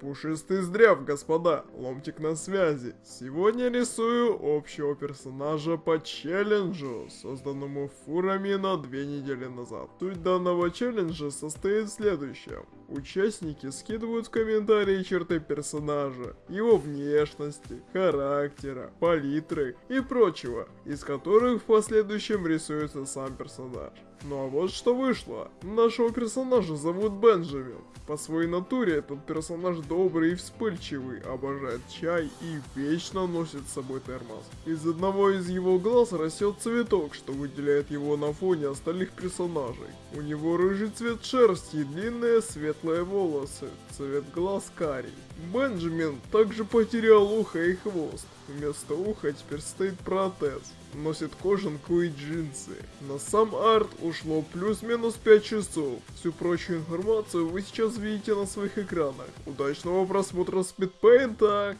Пушистый здрав, господа, ломтик на связи. Сегодня рисую общего персонажа по челленджу, созданному фурами на две недели назад. Суть данного челленджа состоит в следующем. Участники скидывают в комментарии черты персонажа, его внешности, характера, палитры и прочего, из которых в последующем рисуется сам персонаж. Ну а вот что вышло. Нашего персонажа зовут Бенджамин. По своей натуре этот персонаж добрый и вспыльчивый, обожает чай и вечно носит с собой термос. Из одного из его глаз растет цветок, что выделяет его на фоне остальных персонажей. У него рыжий цвет шерсти и длинные светлые волосы, цвет глаз карий. Бенджамин также потерял ухо и хвост. Вместо уха теперь стоит протез. Носит кожанку и джинсы. На сам арт ушло плюс-минус 5 часов. Всю прочую информацию вы сейчас видите на своих экранах. Удачного просмотра спидпейнта!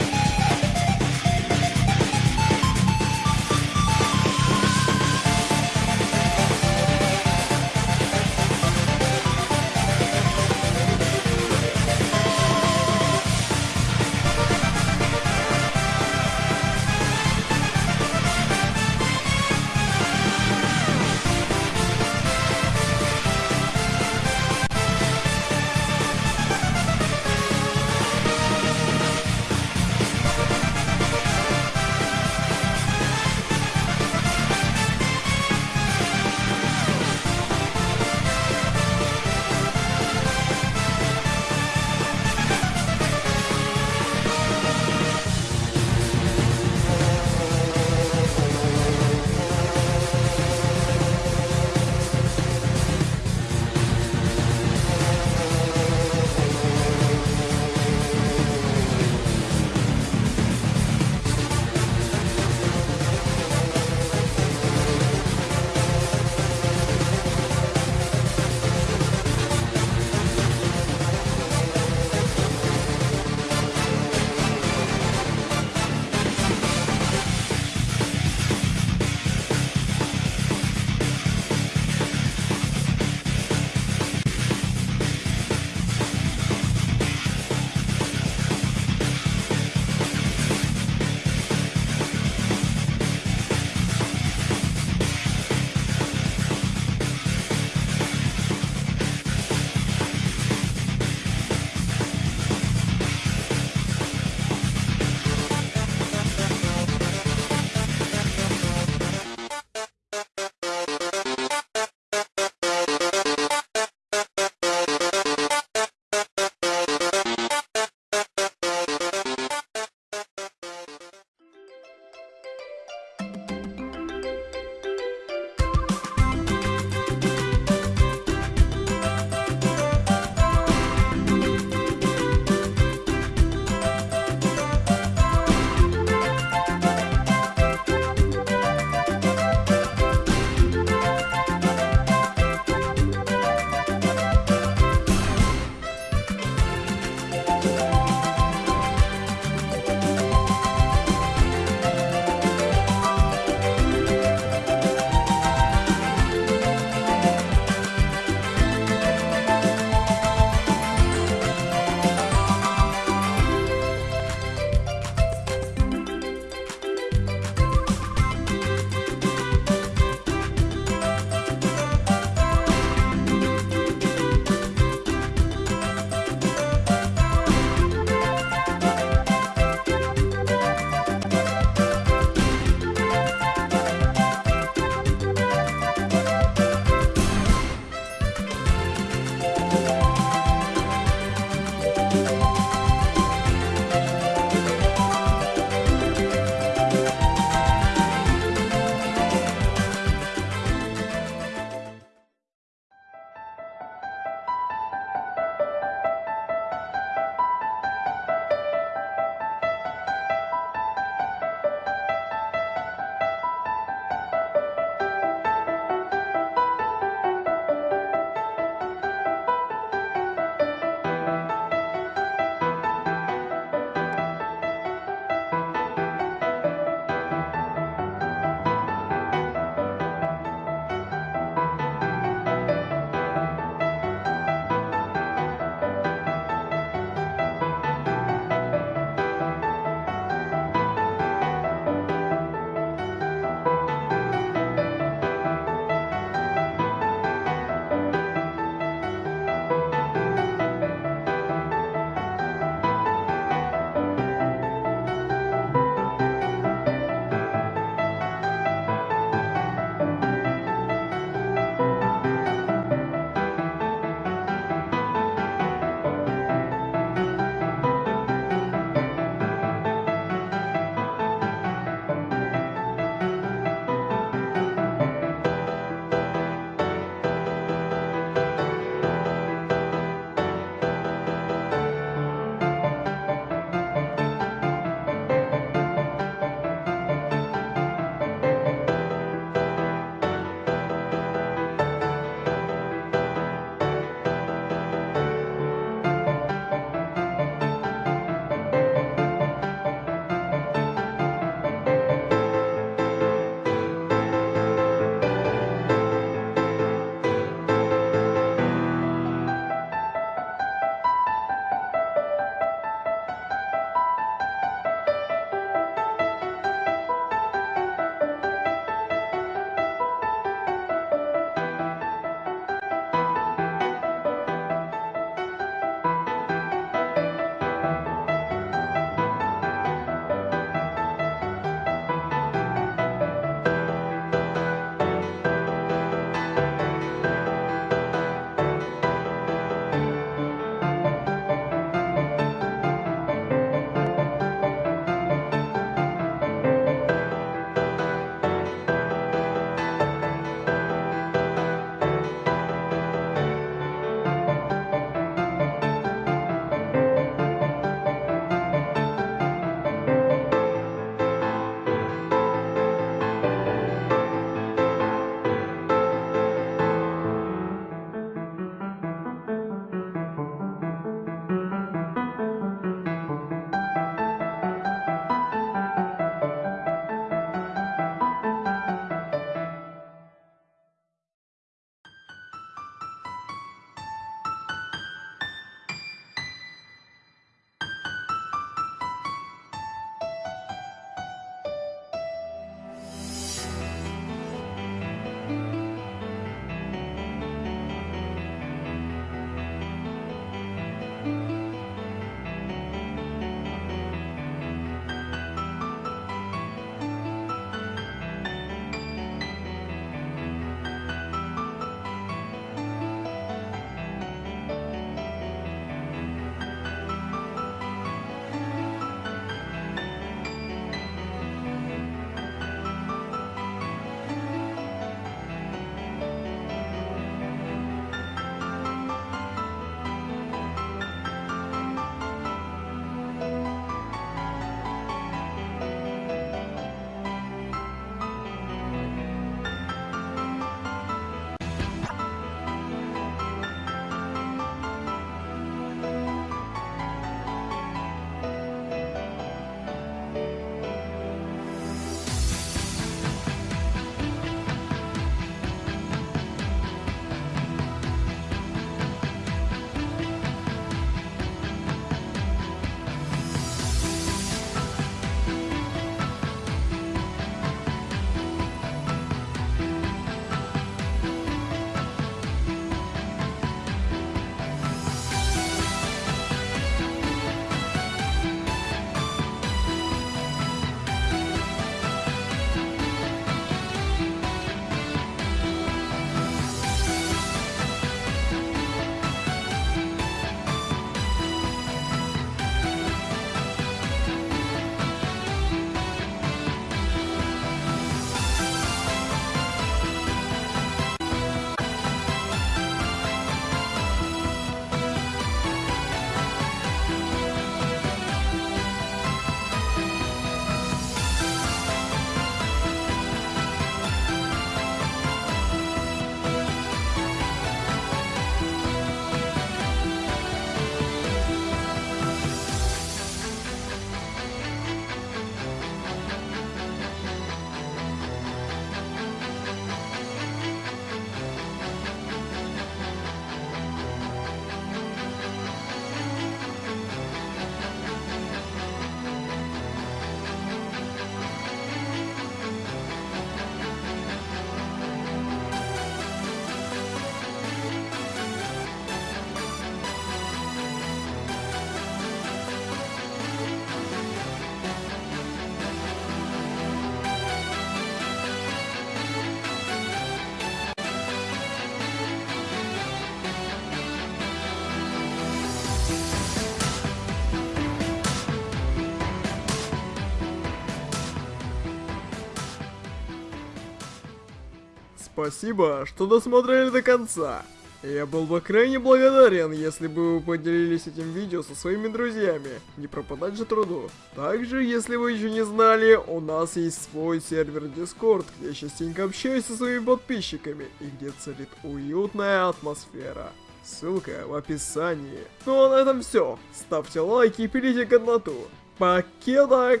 Спасибо, что досмотрели до конца. Я был бы крайне благодарен, если бы вы поделились этим видео со своими друзьями. Не пропадать же труду. Также, если вы еще не знали, у нас есть свой сервер Discord, где я частенько общаюсь со своими подписчиками и где царит уютная атмосфера. Ссылка в описании. Ну а на этом все. Ставьте лайки и пилите годноту. Покеда!